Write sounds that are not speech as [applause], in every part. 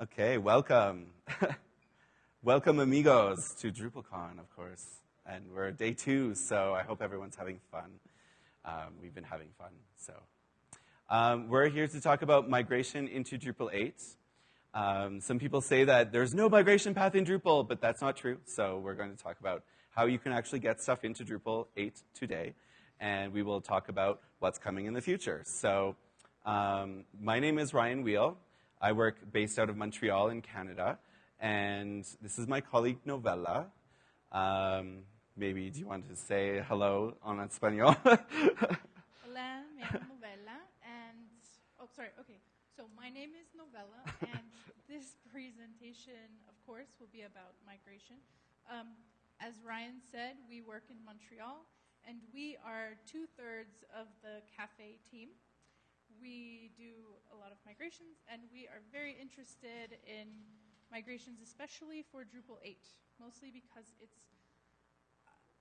Okay, welcome. [laughs] welcome, amigos, to DrupalCon, of course. And we're day two, so I hope everyone's having fun. Um, we've been having fun, so. Um, we're here to talk about migration into Drupal 8. Um, some people say that there's no migration path in Drupal, but that's not true. So we're going to talk about how you can actually get stuff into Drupal 8 today. And we will talk about what's coming in the future. So um, my name is Ryan Weal. I work based out of Montreal in Canada. And this is my colleague Novella. Um, maybe do you want to say hello on español? [laughs] Hola, me llamo Novella, and oh, sorry. Okay, so my name is Novella, and [laughs] this presentation, of course, will be about migration. Um, as Ryan said, we work in Montreal, and we are two thirds of the Kafei team. We do a lot of migrations, and we are very interested in migrations, especially for Drupal 8, mostly because it's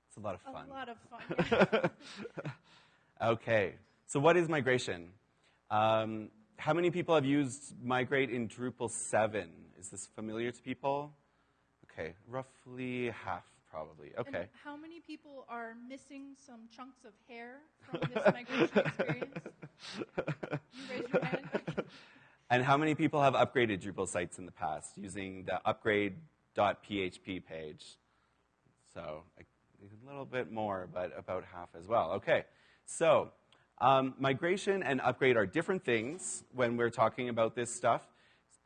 It's a lot of fun. a lot of fun. yeah. [laughs] Okay, so what is migration? Um, how many people have used Migrate in Drupal 7? Is this familiar to people? Okay, roughly half, probably. And how many people are missing some chunks of hair from [laughs] this migration experience? You raise your hand. [laughs] And how many people have upgraded Drupal sites in the past using the upgrade.php page? So a, a little bit more, but about half as well. Okay, so um, migration and upgrade are different things when we're talking about this stuff.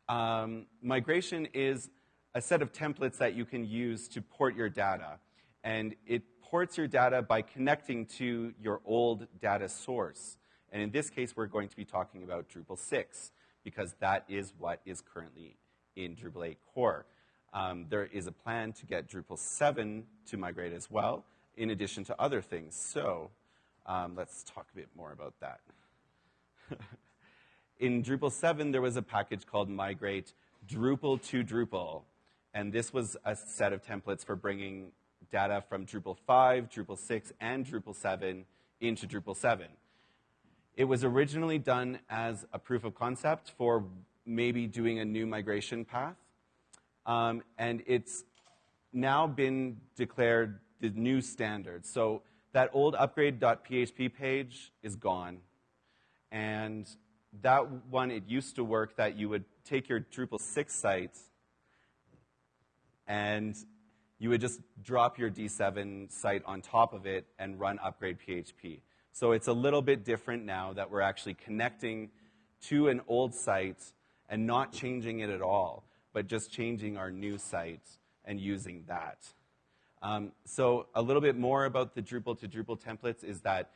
Um, migration is a set of templates that you can use to port your data. And it ports your data by connecting to your old data source. And in this case, we're going to be talking about Drupal 6, because that is what is currently in Drupal 8 core. Um, there is a plan to get Drupal 7 to migrate as well, in addition to other things. So um, let's talk a bit more about that. [laughs] in Drupal 7, there was a package called Migrate Drupal to Drupal. And this was a set of templates for bringing data from Drupal 5, Drupal 6, and Drupal 7 into Drupal 7. It was originally done as a proof of concept for maybe doing a new migration path. Um, and it's now been declared the new standard. So that old upgrade.php page is gone. And that one, it used to work that you would take your Drupal 6 site and you would just drop your D7 site on top of it and run upgrade PHP. So it's a little bit different now that we're actually connecting to an old site and not changing it at all, but just changing our new site and using that. Um, so a little bit more about the Drupal to Drupal templates is that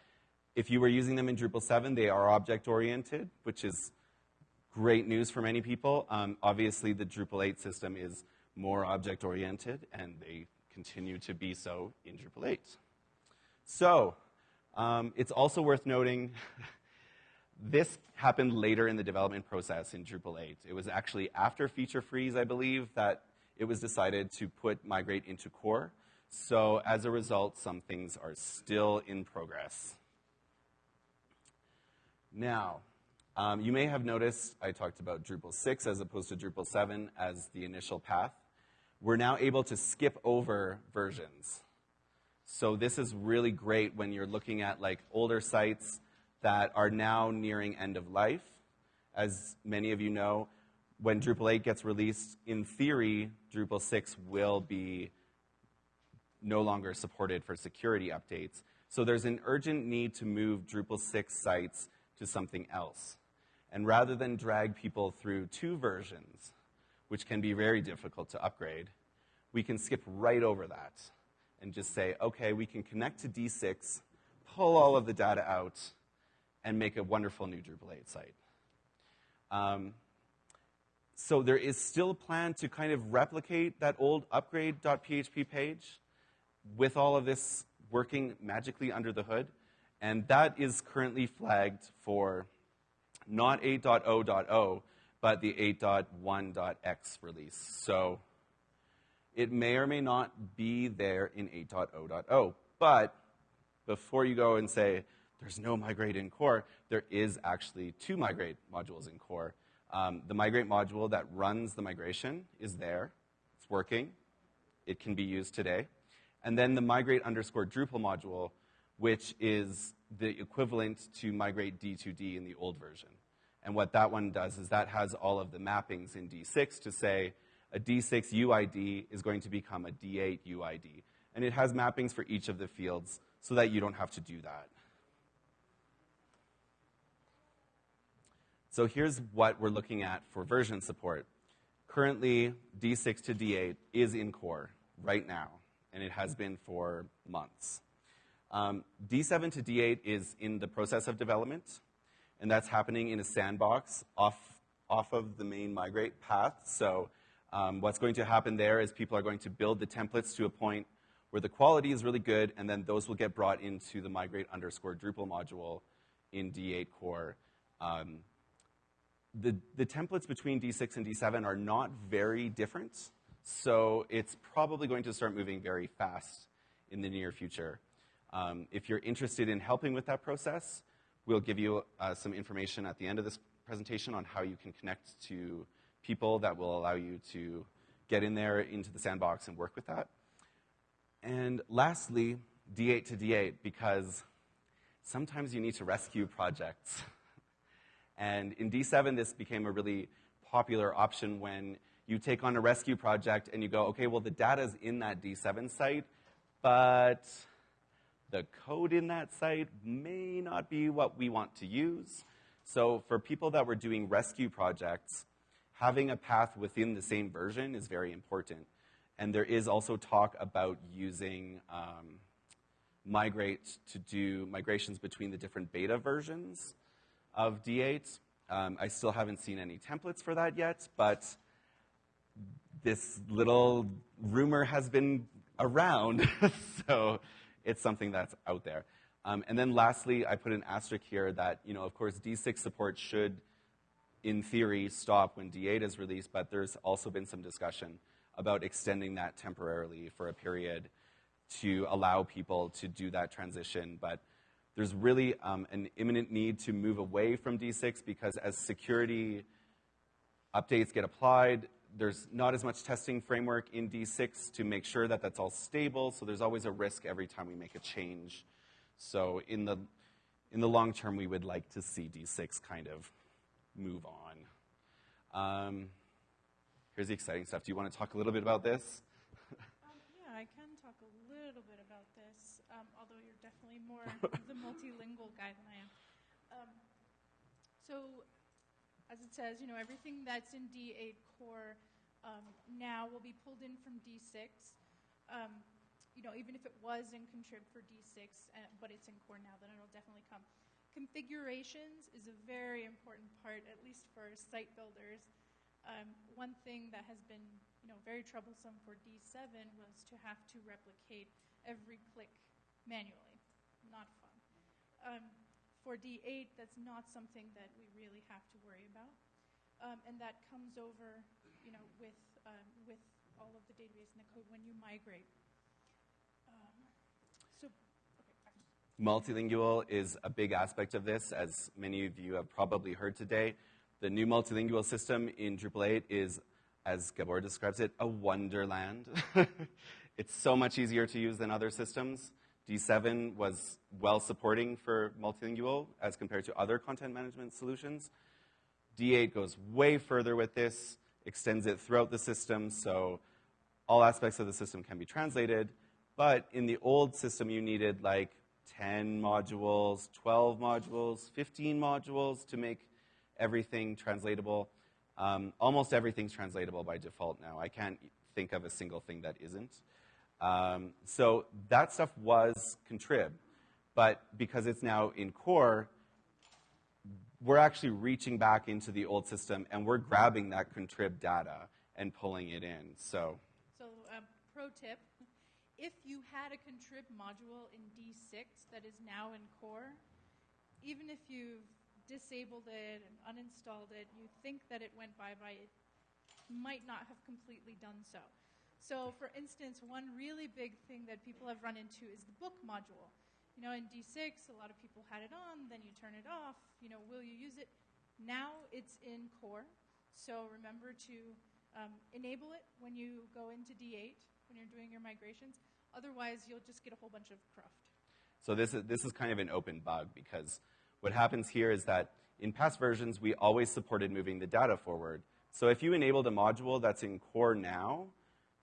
if you were using them in Drupal 7, they are object-oriented, which is great news for many people. Um, obviously, the Drupal 8 system is more object-oriented, and they continue to be so in Drupal 8. So um, it's also worth noting [laughs] this happened later in the development process in Drupal 8. It was actually after feature freeze, I believe, that it was decided to put migrate into core. So as a result, some things are still in progress. Now, um, you may have noticed I talked about Drupal 6 as opposed to Drupal 7 as the initial path. We're now able to skip over versions. So this is really great when you're looking at like older sites that are now nearing end of life. As many of you know, when Drupal 8 gets released, in theory, Drupal 6 will be no longer supported for security updates. So there's an urgent need to move Drupal 6 sites to something else. And rather than drag people through two versions, which can be very difficult to upgrade, we can skip right over that and just say, okay, we can connect to D6, pull all of the data out, and make a wonderful new Drupal 8 site. Um, so there is still a plan to kind of replicate that old upgrade.php page with all of this working magically under the hood. And that is currently flagged for not 8.0.0, but the 8.1.x release. So it may or may not be there in 8.0.0. But before you go and say, there's no migrate in core, there is actually two migrate modules in core. Um, the migrate module that runs the migration is there. It's working. It can be used today. And then the migrate underscore Drupal module, which is the equivalent to migrate D2D in the old version. And what that one does is that has all of the mappings in D6 to say a D6 UID is going to become a D8 UID. And it has mappings for each of the fields so that you don't have to do that. So here's what we're looking at for version support. Currently, D6 to D8 is in core right now, and it has been for months. Um, D7 to D8 is in the process of development, and that's happening in a sandbox off, off of the main migrate path. So um, what's going to happen there is people are going to build the templates to a point where the quality is really good, and then those will get brought into the migrate underscore Drupal module in D8 core. Um, the, the templates between D6 and D7 are not very different, so it's probably going to start moving very fast in the near future. Um, if you're interested in helping with that process, we'll give you uh, some information at the end of this presentation on how you can connect to people that will allow you to get in there into the sandbox and work with that. And lastly, D8 to D8, because sometimes you need to rescue projects. And in D7, this became a really popular option when you take on a rescue project and you go, okay, well, the data's in that D7 site, but the code in that site may not be what we want to use. So for people that were doing rescue projects, having a path within the same version is very important. And there is also talk about using um, migrate to do migrations between the different beta versions of D8. Um, I still haven't seen any templates for that yet, but this little rumor has been around, [laughs] so it's something that's out there. Um, and then lastly, I put an asterisk here that, you know, of course, D6 support should, in theory, stop when D8 is released, but there's also been some discussion about extending that temporarily for a period to allow people to do that transition. But there's really um, an imminent need to move away from D6 because as security updates get applied, there's not as much testing framework in D6 to make sure that that's all stable. So there's always a risk every time we make a change. So in the in the long term, we would like to see D6 kind of move on. Um, here's the exciting stuff. Do you want to talk a little bit about this? um, yeah, I can talk a little bit about this, um, although you're definitely more [laughs] the multilingual guy than I am. Um, so, as it says, you know, everything that's in D8 core um, now will be pulled in from D6. Um, you know, even if it was in contrib for D6, uh, but it's in core now, then it'll definitely come. Configurations is a very important part, at least for site builders. Um, one thing that has been, you know, very troublesome for D7 was to have to replicate every click manually. Not fun. Um, for D8, that's not something that we really have to worry about. Um, and that comes over, you know, with, um, with all of the database and the code when you migrate. Um, so, okay. Multilingual is a big aspect of this, as many of you have probably heard today. The new multilingual system in Drupal 8 is, as Gabor describes it, a wonderland. [laughs] it's so much easier to use than other systems. D7 was well supporting for multilingual as compared to other content management solutions. D8 goes way further with this, extends it throughout the system, so all aspects of the system can be translated. But in the old system, you needed like 10 modules, 12 modules, 15 modules to make everything translatable. Um, almost everything's translatable by default now. I can't think of a single thing that isn't. Um, so that stuff was contrib, but because it's now in core, we're actually reaching back into the old system and we're grabbing that contrib data and pulling it in. So, so um, pro tip: if you had a contrib module in D6 that is now in core, even if you've disabled it and uninstalled it, you think that it went bye bye, it might not have completely done so. So, for instance, one really big thing that people have run into is the book module. You know, in D6, a lot of people had it on, then you turn it off. You know, will you use it? Now it's in core, so remember to um, enable it when you go into D8 when you're doing your migrations. Otherwise, you'll just get a whole bunch of cruft. So this is, this is kind of an open bug because what happens here is that in past versions, we always supported moving the data forward. So if you enabled a module that's in core now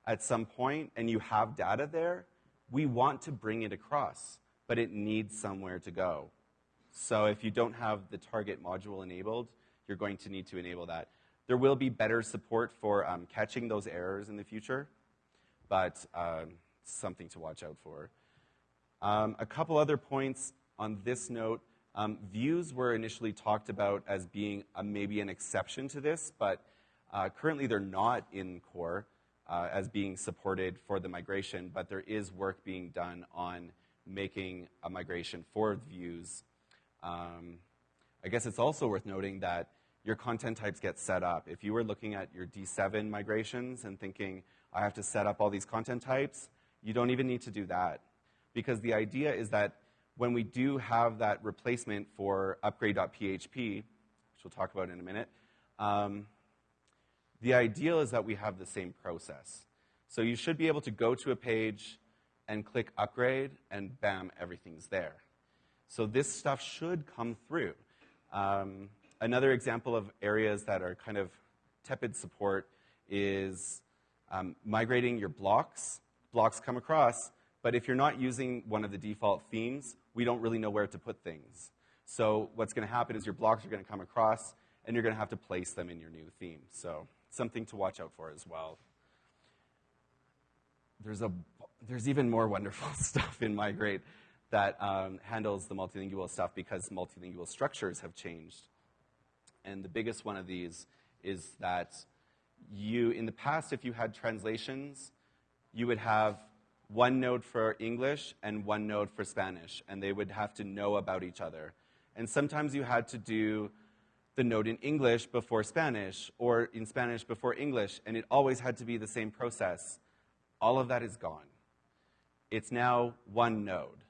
at some point and you have data there, we want to bring it across, but it needs somewhere to go. So if you don't have the target module enabled, you're going to need to enable that. There will be better support for um, catching those errors in the future, but um, something to watch out for. Um, a couple other points on this note. Um, views were initially talked about as being a, maybe an exception to this, but uh, currently they're not in core uh, as being supported for the migration, but there is work being done on making a migration for views. Um, I guess it's also worth noting that your content types get set up. If you were looking at your D7 migrations and thinking, I have to set up all these content types, you don't even need to do that. Because the idea is that when we do have that replacement for upgrade.php, which we'll talk about in a minute, um, the ideal is that we have the same process. So you should be able to go to a page and click upgrade, and bam, everything's there. So this stuff should come through. Um, another example of areas that are kind of tepid support is um, migrating your blocks. Blocks come across, but if you're not using one of the default themes, we don't really know where to put things. So what's going to happen is your blocks are going to come across, and you're going to have to place them in your new theme. So something to watch out for as well. There's, a, there's even more wonderful [laughs] stuff in Migrate that um, handles the multilingual stuff because multilingual structures have changed. And the biggest one of these is that you, in the past, if you had translations, you would have one node for English and one node for Spanish, and they would have to know about each other. And sometimes you had to do the node in English before Spanish, or in Spanish before English, and it always had to be the same process. All of that is gone. It's now one node.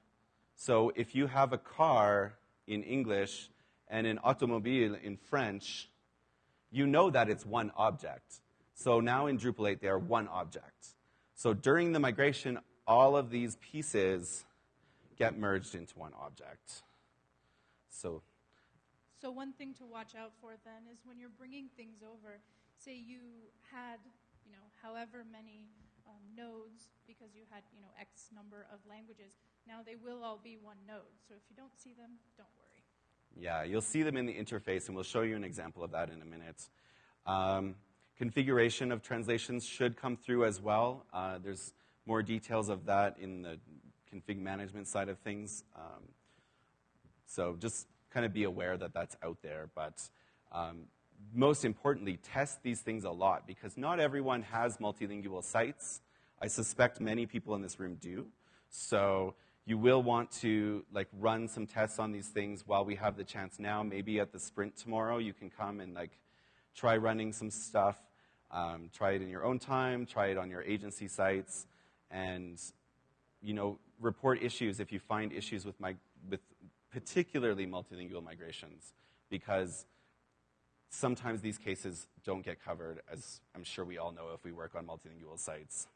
So if you have a car in English and an automobile in French, you know that it's one object. So now in Drupal 8, they are one object. So during the migration, all of these pieces get merged into one object. So, so one thing to watch out for then is when you're bringing things over, say you had, you know, however many um, nodes because you had, you know, X number of languages. Now they will all be one node. So if you don't see them, don't worry. Yeah, you'll see them in the interface, and we'll show you an example of that in a minute. Um, configuration of translations should come through as well. Uh, there's more details of that in the config management side of things. Um, so just kind of be aware that that's out there. But um, most importantly, test these things a lot because not everyone has multilingual sites. I suspect many people in this room do. So you will want to like run some tests on these things while we have the chance now. Maybe at the sprint tomorrow, you can come and like try running some stuff. Um, try it in your own time. Try it on your agency sites, and you know report issues if you find issues with my with particularly multilingual migrations because sometimes these cases don't get covered, as I'm sure we all know if we work on multilingual sites.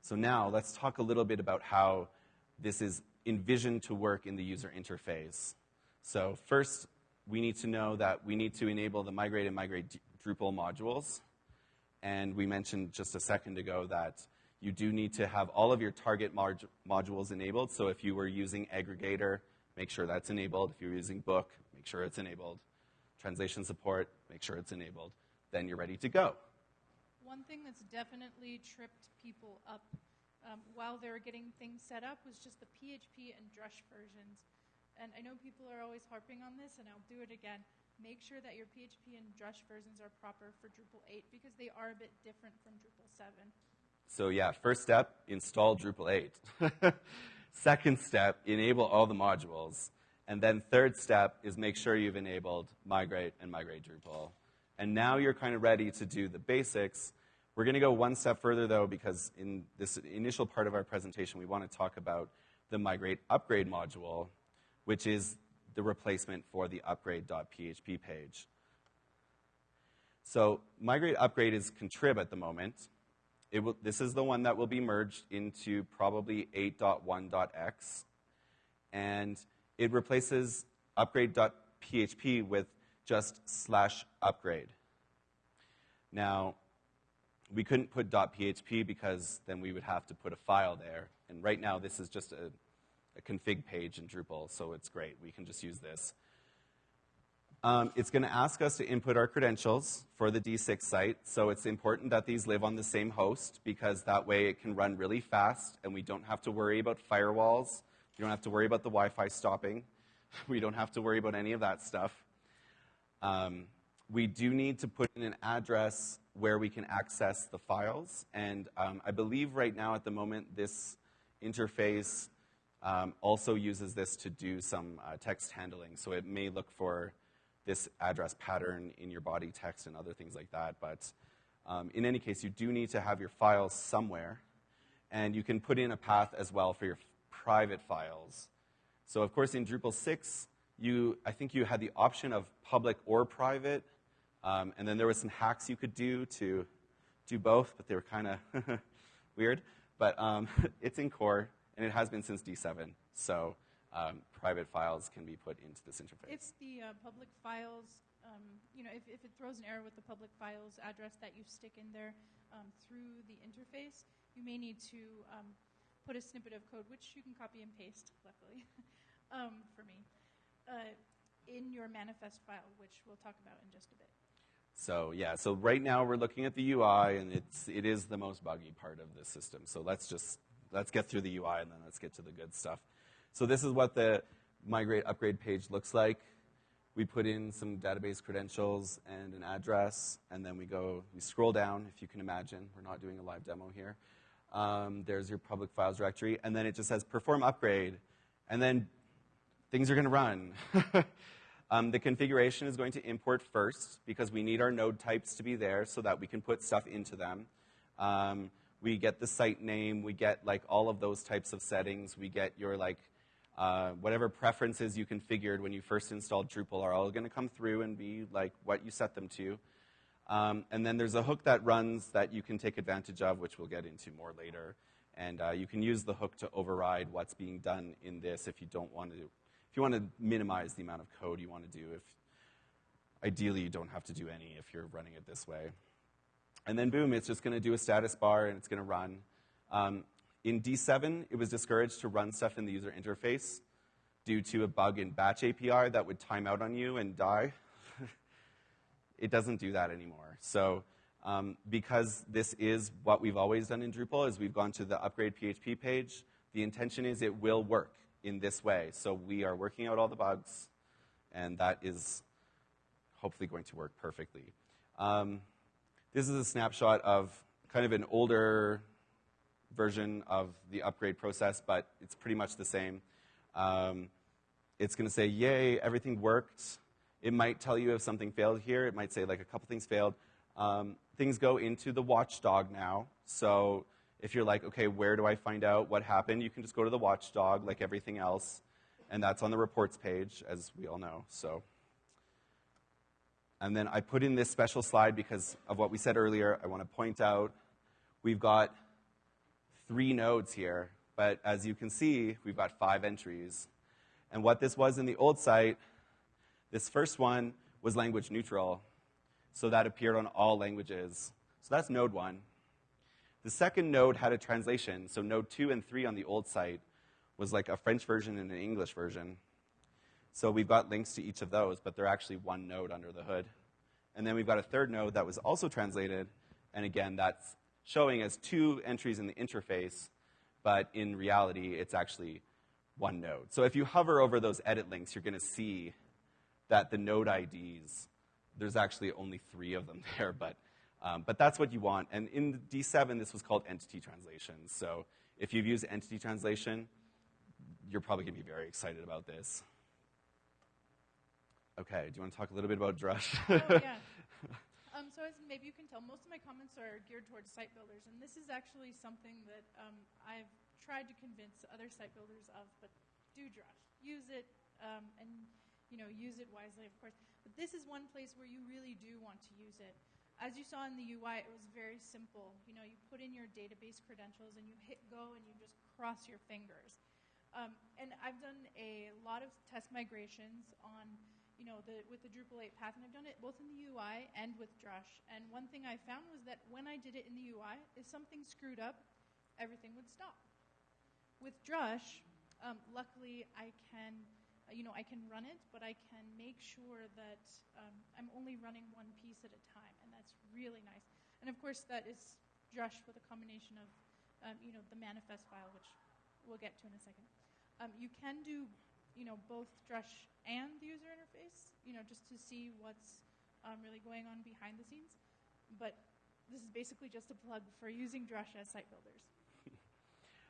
So now let's talk a little bit about how this is envisioned to work in the user interface. So first, we need to know that we need to enable the migrate and migrate Drupal modules. And we mentioned just a second ago that you do need to have all of your target mod- modules enabled. So if you were using aggregator, make sure that's enabled. If you're using book, make sure it's enabled. Translation support, make sure it's enabled. Then you're ready to go one thing that's definitely tripped people up um, while they were getting things set up was just the PHP and Drush versions. And I know people are always harping on this, and I'll do it again. Make sure that your PHP and Drush versions are proper for Drupal 8 because they are a bit different from Drupal 7. So, yeah, first step install Drupal 8. [laughs] Second step enable all the modules. And then third step is make sure you've enabled migrate and migrate Drupal. And now you're kind of ready to do the basics we're going to go one step further, though, because in this initial part of our presentation, we want to talk about the migrate upgrade module, which is the replacement for the upgrade.php page. So migrate upgrade is contrib at the moment. Will, this is the one that will be merged into probably 8.1.x. And it replaces upgrade.php with just slash upgrade. Now, we couldn't put .php because then we would have to put a file there. And right now, this is just a, a config page in Drupal, so it's great. We can just use this. Um, it's going to ask us to input our credentials for the D6 site. So it's important that these live on the same host because that way it can run really fast and we don't have to worry about firewalls. You don't have to worry about the Wi Fi stopping. [laughs] We don't have to worry about any of that stuff. Um, we do need to put in an address where we can access the files. And um, I believe right now at the moment this interface um, also uses this to do some uh, text handling. So it may look for this address pattern in your body text and other things like that. But um, in any case, you do need to have your files somewhere. And you can put in a path as well for your private files. So, of course, in Drupal 6, you, I think you had the option of public or private. Um, and then there was some hacks you could do to do both, but they were kind of [laughs] weird. But um, [laughs] it's in core, and it has been since D7. So um, private files can be put into this interface. If the uh, public files, um, you know, if, if, it throws an error with the public files address that you stick in there um, through the interface, you may need to um, put a snippet of code, which you can copy and paste, luckily, [laughs] um, for me, uh, in your manifest file, which we'll talk about in just a bit. So yeah, so right now we're looking at the UI, and it's it is the most buggy part of the system. So let's just let's get through the UI, and then let's get to the good stuff. So this is what the migrate upgrade page looks like. We put in some database credentials and an address, and then we go, we scroll down, if you can imagine. We're not doing a live demo here. Um, there's your public files directory, and then it just says perform upgrade, and then things are going to run. [laughs] um, the configuration is going to import first because we need our node types to be there so that we can put stuff into them. Um, we get the site name, we get like all of those types of settings, we get your like uh, whatever preferences you configured when you first installed Drupal are all going to come through and be like what you set them to. Um, and then there's a hook that runs that you can take advantage of, which we'll get into more later. And uh, you can use the hook to override what's being done in this if you don't want to. If you want to minimize the amount of code you want to do, if ideally you don't have to do any if you're running it this way. And then boom, it's just going to do a status bar and it's going to run. Um, in D7, it was discouraged to run stuff in the user interface due to a bug in Batch API that would time out on you and die. [laughs] it doesn't do that anymore. So um, because this is what we've always done in Drupal, is we've gone to the upgrade PHP page. The intention is it will work in this way. So we are working out all the bugs, and that is hopefully going to work perfectly. Um, this is a snapshot of kind of an older version of the upgrade process, but it's pretty much the same. Um, it's going to say, yay, everything worked. It might tell you if something failed here. It might say, like, a couple things failed. Um, things go into the watchdog now. So if you're like, okay, where do I find out what happened? You can just go to the watchdog, like everything else. And that's on the reports page, as we all know. So. And then I put in this special slide because of what we said earlier. I want to point out we've got three nodes here, but as you can see, we've got five entries. And what this was in the old site, this first one was language neutral, so that appeared on all languages. So that's node one. The second node had a translation, so node two and three on the old site was like a French version and an English version. So we've got links to each of those, but they're actually one node under the hood. And then we've got a third node that was also translated, and again, that's showing as two entries in the interface, but in reality, it's actually one node. So if you hover over those edit links, you're going to see that the node IDs, there's actually only three of them [laughs] there, but, um, but that's what you want. And in D7, this was called entity translation. So if you've used entity translation, you're probably going to be very excited about this. Okay, do you want to talk a little bit about Drush? [laughs] oh, yeah. Um, so as maybe you can tell, most of my comments are geared towards site builders, and this is actually something that um, I've tried to convince other site builders of. But do Drush, use it, um, and you know, use it wisely, of course. But this is one place where you really do want to use it. As you saw in the UI, it was very simple. You know, you put in your database credentials and you hit go and you just cross your fingers. Um, and I've done a lot of test migrations on, you know, the, with the Drupal 8 path, and I've done it both in the UI and with Drush. And one thing I found was that when I did it in the UI, if something screwed up, everything would stop. With Drush, um, luckily I can, uh, you know, I can run it, but I can make sure that um, I'm only running one piece at a time, and that's really nice. And of course, that is Drush with a combination of, um, you know, the manifest file, which we'll get to in a second. Um, you can do, you know, both Drush and the user interface, you know, just to see what's um, really going on behind the scenes. But this is basically just a plug for using Drush as site builders.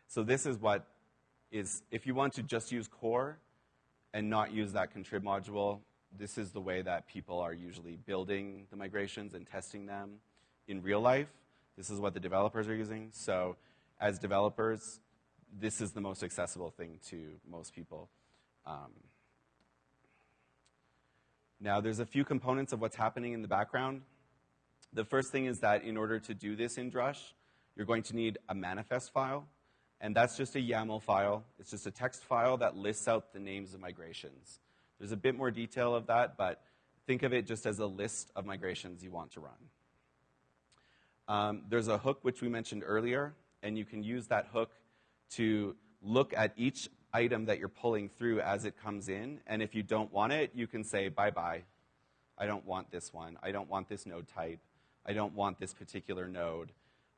So this is what is, if you want to just use core and not use that contrib module, this is the way that people are usually building the migrations and testing them in real life. This is what the developers are using. So as developers, this is the most accessible thing to most people. Um, now, there's a few components of what's happening in the background. The first thing is that in order to do this in Drush, you're going to need a manifest file, and that's just a YAML file. It's just a text file that lists out the names of migrations. There's a bit more detail of that, but think of it just as a list of migrations you want to run. Um, there's a hook which we mentioned earlier, and you can use that hook to look at each item that you're pulling through as it comes in. And if you don't want it, you can say, bye bye. I don't want this one. I don't want this node type. I don't want this particular node.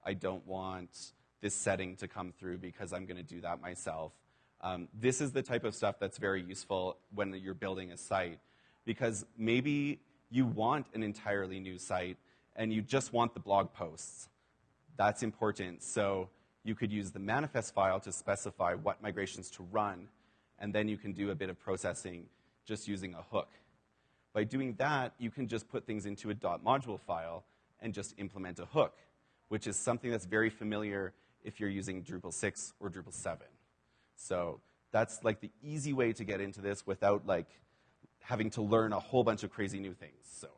I don't want this setting to come through because I'm going to do that myself. Um, this is the type of stuff that's very useful when you're building a site because maybe you want an entirely new site and you just want the blog posts. That's important. So you could use the manifest file to specify what migrations to run, and then you can do a bit of processing just using a hook. By doing that, you can just put things into a .module file and just implement a hook, which is something that's very familiar if you're using Drupal 6 or Drupal 7. So that's like the easy way to get into this without like having to learn a whole bunch of crazy new things. So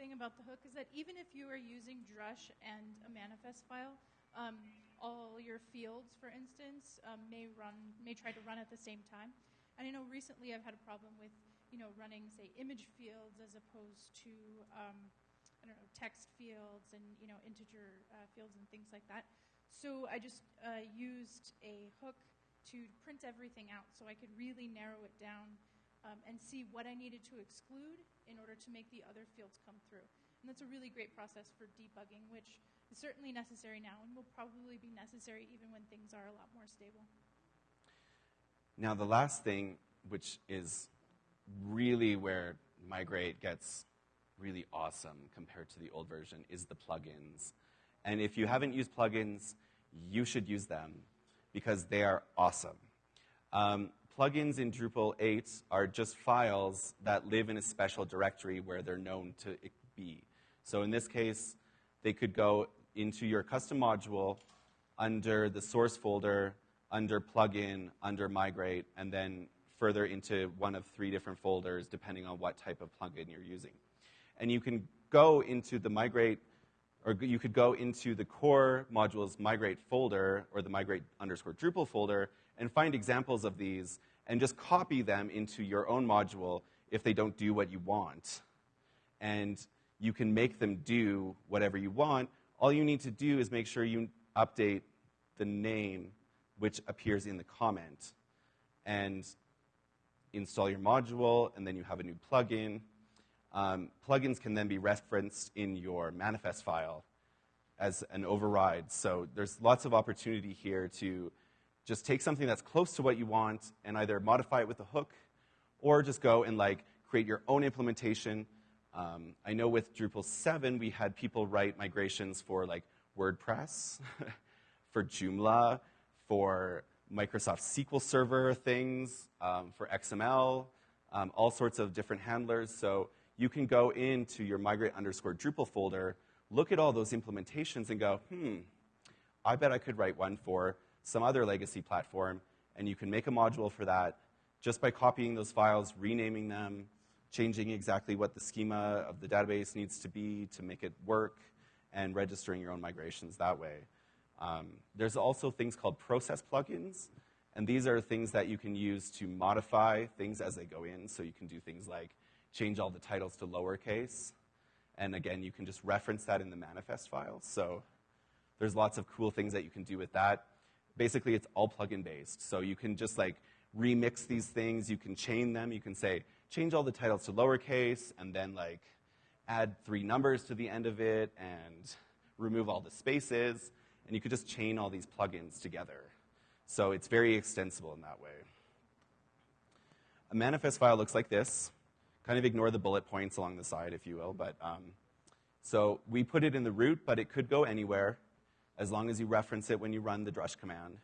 thing about the hook is that even if you are using Drush and a manifest file, um, all your fields, for instance, um, may run may try to run at the same time. And I know recently I've had a problem with you know running say image fields as opposed to um, I don't know text fields and you know integer uh, fields and things like that. So I just uh, used a hook to print everything out so I could really narrow it down um, and see what I needed to exclude in order to make the other fields come through. And that's a really great process for debugging, which is certainly necessary now and will probably be necessary even when things are a lot more stable. Now, the last thing, which is really where Migrate gets really awesome compared to the old version, is the plugins. And if you haven't used plugins, you should use them because they are awesome. Um, plugins in Drupal 8 are just files that live in a special directory where they're known to be. So in this case, they could go into your custom module under the source folder, under plugin, under migrate, and then further into one of three different folders depending on what type of plugin you're using. And you can go into the migrate, or you could go into the core modules migrate folder or the migrate underscore Drupal folder and find examples of these and just copy them into your own module if they don't do what you want. And you can make them do whatever you want. All you need to do is make sure you update the name which appears in the comment and install your module, and then you have a new plugin. Um, plugins can then be referenced in your manifest file as an override. So there's lots of opportunity here to just take something that's close to what you want and either modify it with a hook or just go and like create your own implementation. Um, I know with Drupal 7, we had people write migrations for like WordPress, [laughs] for Joomla, for Microsoft SQL Server things, um, for XML, um, all sorts of different handlers. So you can go into your migrate underscore Drupal folder, look at all those implementations and go, hmm, I bet I could write one for some other legacy platform, and you can make a module for that, just by copying those files, renaming them, changing exactly what the schema of the database needs to be to make it work, and registering your own migrations that way. Um, there's also things called process plugins, and these are things that you can use to modify things as they go in. So you can do things like change all the titles to lowercase. And again, you can just reference that in the manifest file. So there's lots of cool things that you can do with that. Basically, it's all plugin based. So you can just like remix these things. You can chain them. You can say, change all the titles to lowercase, and then like add three numbers to the end of it, and remove all the spaces. And you could just chain all these plugins together. So it's very extensible in that way. A manifest file looks like this. Kind of ignore the bullet points along the side, if you will. But um, so we put it in the root, but it could go anywhere as long as you reference it when you run the drush command.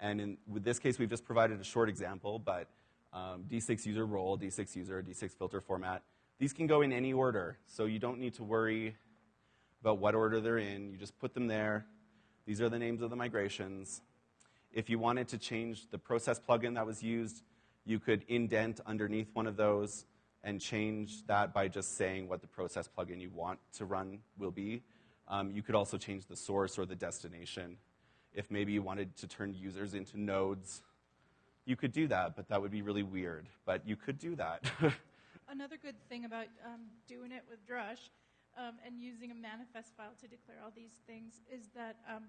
And in with this case, we've just provided a short example, but um, D6 user role, D6 user, D6 filter format, these can go in any order. So you don't need to worry about what order they're in. You just put them there. These are the names of the migrations. If you wanted to change the process plugin that was used, you could indent underneath one of those and change that by just saying what the process plugin you want to run will be. Um, you could also change the source or the destination. If maybe you wanted to turn users into nodes, you could do that, but that would be really weird. But you could do that. [laughs] Another good thing about um, doing it with Drush um, and using a manifest file to declare all these things is that um,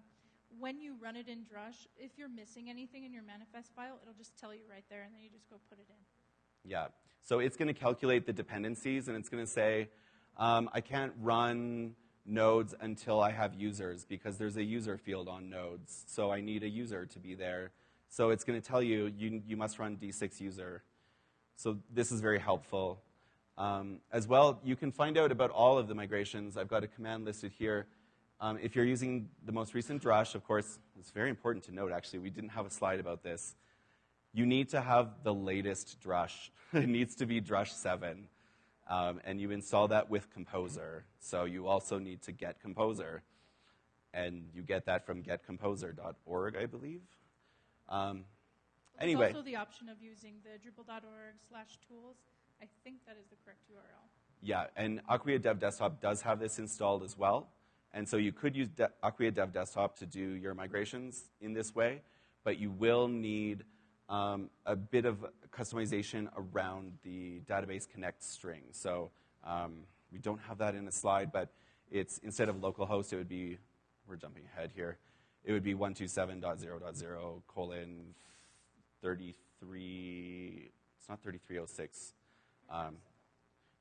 when you run it in Drush, if you're missing anything in your manifest file, it'll just tell you right there, and then you just go put it in. Yeah. So it's going to calculate the dependencies, and it's going to say, um, I can't run nodes until I have users because there's a user field on nodes. So I need a user to be there. So it's going to tell you, you, you must run D6 user. So this is very helpful. Um, as well, you can find out about all of the migrations. I've got a command listed here um, if you're using the most recent Drush, of course, it's very important to note, actually, we didn't have a slide about this. You need to have the latest Drush. [laughs] it needs to be Drush 7. Um, and you install that with Composer. So you also need to get Composer. And you get that from getcomposer.org, I believe. Um, anyway. There's also the option of using the drupal.org slash tools. I think that is the correct URL. Yeah, and Acquia Dev Desktop does have this installed as well. And so you could use De- Acquia Dev Desktop to do your migrations in this way, but you will need um, a bit of customization around the database connect string. So um, we don't have that in the slide, but it's instead of localhost, it would be, we're jumping ahead here, it would be 127.0.0 colon 33, it's not 3306, um,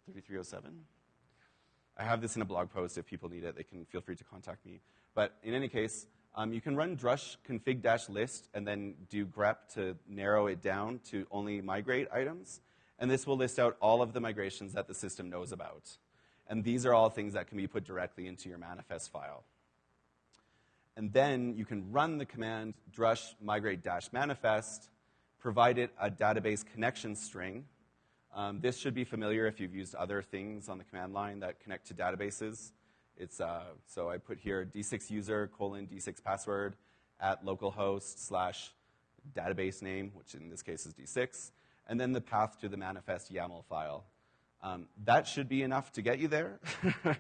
3307? I have this in a blog post. If people need it, they can feel free to contact me. But in any case, um, you can run drush config list and then do grep to narrow it down to only migrate items. And this will list out all of the migrations that the system knows about. And these are all things that can be put directly into your manifest file. And then you can run the command drush migrate dash manifest, provide it a database connection string, um, this should be familiar if you've used other things on the command line that connect to databases. It's, uh, so I put here d6 user colon d6 password at localhost slash database name, which in this case is d6, and then the path to the manifest YAML file. Um, that should be enough to get you there. [laughs]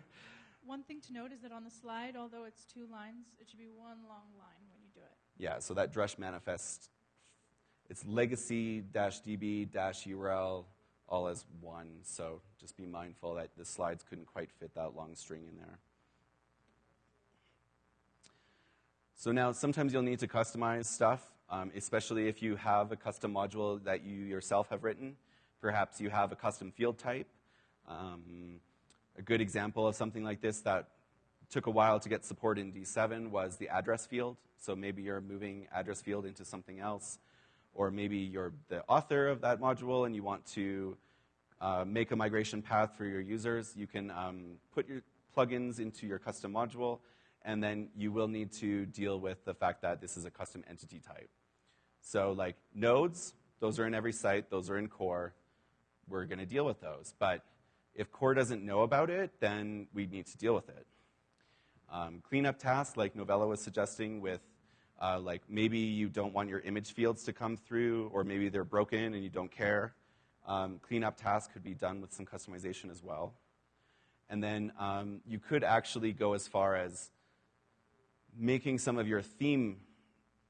one thing to note is that on the slide, although it's two lines, it should be one long line when you do it. Yeah, so that drush manifest, it's legacy-db-url all as one. So just be mindful that the slides couldn't quite fit that long string in there. So now sometimes you'll need to customize stuff, um, especially if you have a custom module that you yourself have written. Perhaps you have a custom field type. Um, a good example of something like this that took a while to get support in D7 was the address field. So maybe you're moving address field into something else or maybe you're the author of that module and you want to uh, make a migration path for your users, you can um, put your plugins into your custom module, and then you will need to deal with the fact that this is a custom entity type. So, like nodes, those are in every site, those are in core. We're going to deal with those. But if core doesn't know about it, then we need to deal with it. Um, cleanup tasks, like Novella was suggesting with Uh, like maybe you don't want your image fields to come through, or maybe they're broken and you don't care. Um, cleanup tasks could be done with some customization as well. And then um, you could actually go as far as making some of your theme,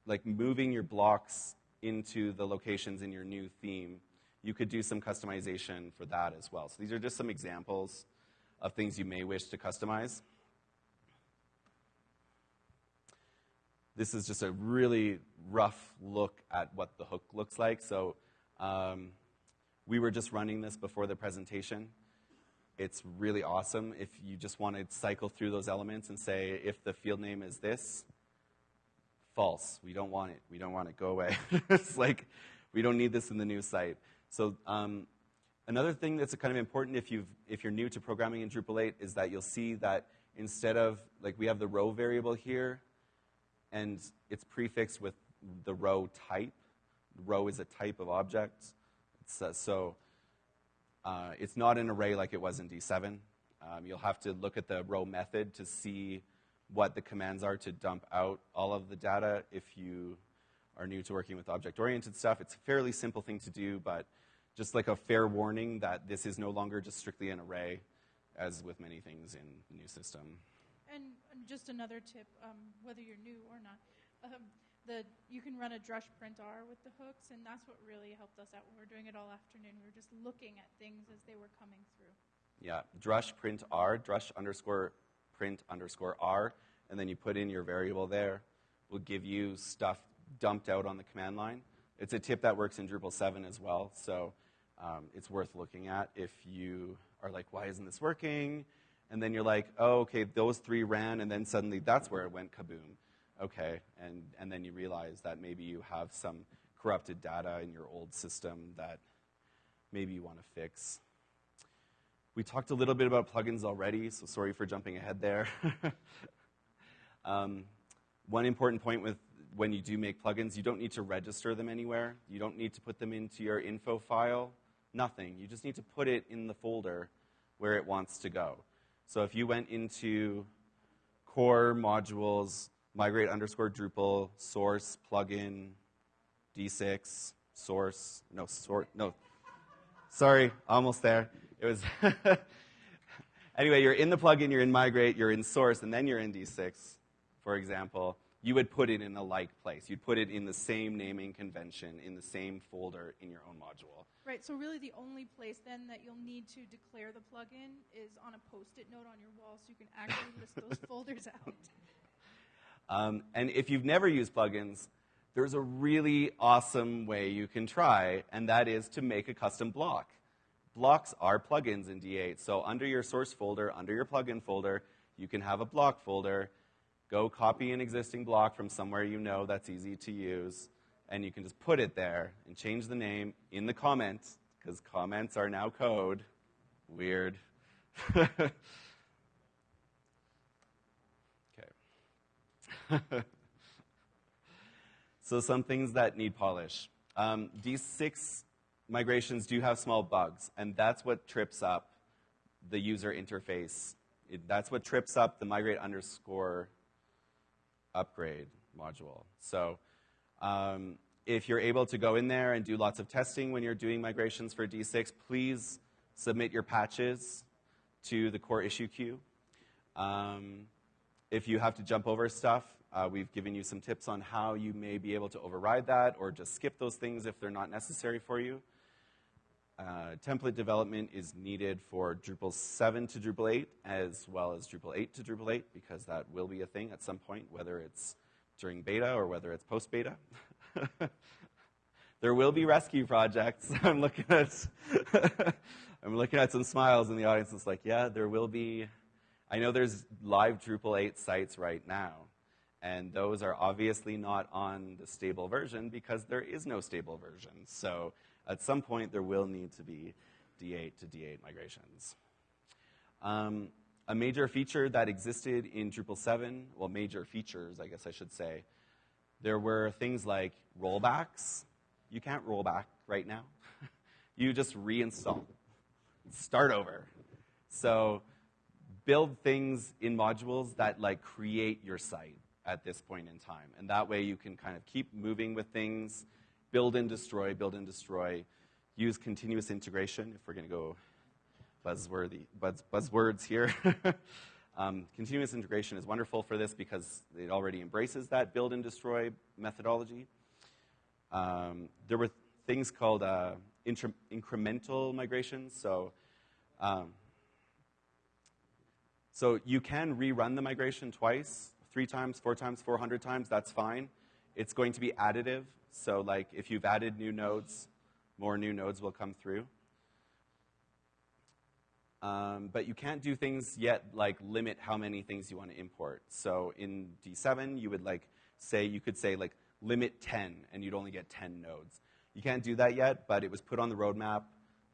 like moving your blocks into the locations in your new theme. You could do some customization for that as well. So these are just some examples of things you may wish to customize. This is just a really rough look at what the hook looks like. So um, we were just running this before the presentation. It's really awesome if you just want to cycle through those elements and say, if the field name is this, false. We don't want it. We don't want it. Go away. [laughs] it's like, we don't need this in the new site. So um, another thing that's kind of important if, you've, if you're new to programming in Drupal 8 is that you'll see that instead of, like we have the row variable here, and it's prefixed with the row type. Row is a type of object. Uh, so uh, it's not an array like it was in D7. Um, you'll have to look at the row method to see what the commands are to dump out all of the data if you are new to working with object-oriented stuff. It's a fairly simple thing to do, but just like a fair warning that this is no longer just strictly an array, as with many things in the new system. And just another tip, um, whether you're new or not, um, the you can run a drush print r with the hooks, and that's what really helped us out we were doing it all afternoon. We were just looking at things as they were coming through. Yeah, drush print r, drush underscore print underscore r, and then you put in your variable there. Will give you stuff dumped out on the command line. It's a tip that works in Drupal 7 as well, so um, it's worth looking at if you are like, why isn't this working? And then you're like, oh, okay, those three ran, and then suddenly that's where it went kaboom okay, and, and then you realize that maybe you have some corrupted data in your old system that maybe you want to fix. We talked a little bit about plugins already, so sorry for jumping ahead there. [laughs] um, one important point with when you do make plugins, you don't need to register them anywhere. You don't need to put them into your info file. Nothing. You just need to put it in the folder where it wants to go. So if you went into core modules, migrate underscore Drupal, source, plugin, D6, source, no, sort, no. Sorry, almost there. It was. [laughs] anyway, you're in the plugin, you're in migrate, you're in source, and then you're in D6, for example. You would put it in a like place. You'd put it in the same naming convention, in the same folder in your own module. Right, so really the only place then that you'll need to declare the plugin is on a post it note on your wall so you can actually list those [laughs] folders out. Um, and if you've never used plugins, there's a really awesome way you can try, and that is to make a custom block. Blocks are plugins in D8. So under your source folder, under your plugin folder, you can have a block folder. Go copy an existing block from somewhere you know that's easy to use, and you can just put it there and change the name in the comments, because comments are now code. Weird. [laughs] [laughs] so some things that need polish. Um, D6 migrations do have small bugs, and that's what trips up the user interface. It, that's what trips up the migrate underscore upgrade module. So um, if you're able to go in there and do lots of testing when you're doing migrations for D6, please submit your patches to the core issue queue. Um, if you have to jump over stuff, uh, we've given you some tips on how you may be able to override that or just skip those things if they're not necessary for you. Uh, template development is needed for Drupal 7 to Drupal 8 as well as Drupal 8 to Drupal 8 because that will be a thing at some point, whether it's during beta or whether it's post beta. [laughs] there will be rescue projects. [laughs] I'm looking at [laughs] I'm looking at some smiles in the audience. It's like, yeah, there will be. I know there's live Drupal 8 sites right now and those are obviously not on the stable version because there is no stable version. So at some point, there will need to be D8 to D8 migrations. Um, a major feature that existed in Drupal 7, well, major features, I guess I should say, there were things like rollbacks. You can't roll back right now. [laughs] you just reinstall, start over. So build things in modules that like create your site at this point in time. And that way you can kind of keep moving with things, build and destroy, build and destroy, use continuous integration, if we're going to go buzzworthy, buzz, buzzwords here. [laughs] um, continuous integration is wonderful for this because it already embraces that build and destroy methodology. Um, there were things called uh, incremental migrations. So, um, so you can rerun the migration twice, three times, four times, 400 times. That's fine. It's going to be additive. So, like if you've added new nodes, more new nodes will come through. Um, but you can't do things yet like limit how many things you want to import. So in D7, you would like say you could say like limit 10, and you'd only get 10 nodes. You can't do that yet, but it was put on the roadmap